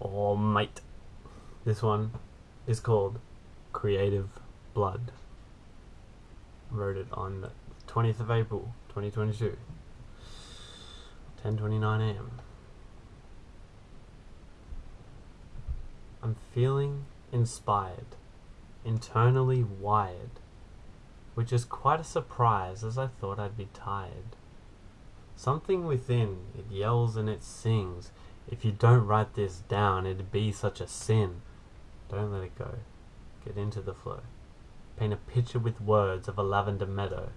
Oh, mate. This one is called Creative Blood. Wrote it on the 20th of April, 2022. 10:29 a.m. I'm feeling inspired, internally wired, which is quite a surprise as I thought I'd be tired. Something within, it yells and it sings. If you don't write this down, it'd be such a sin. Don't let it go. Get into the flow. Paint a picture with words of a lavender meadow.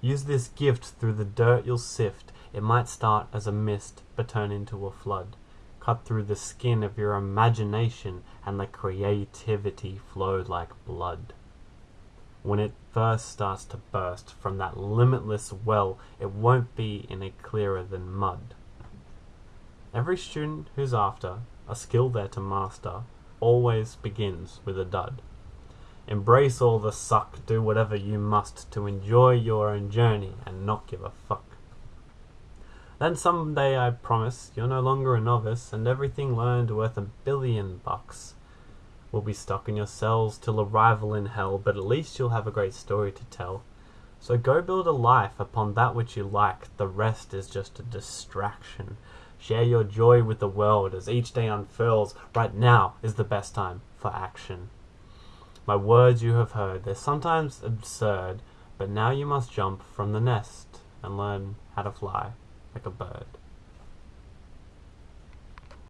Use this gift through the dirt you'll sift. It might start as a mist, but turn into a flood. Cut through the skin of your imagination and the creativity flow like blood. When it first starts to burst from that limitless well, it won't be any clearer than mud. Every student who's after a skill there to master always begins with a dud. Embrace all the suck, do whatever you must to enjoy your own journey and not give a fuck. Then someday I promise you're no longer a novice and everything learned worth a billion bucks will be stuck in your cells till arrival in hell, but at least you'll have a great story to tell. So go build a life upon that which you like, the rest is just a distraction. Share your joy with the world as each day unfurls. Right now is the best time for action. My words you have heard, they're sometimes absurd, but now you must jump from the nest and learn how to fly like a bird.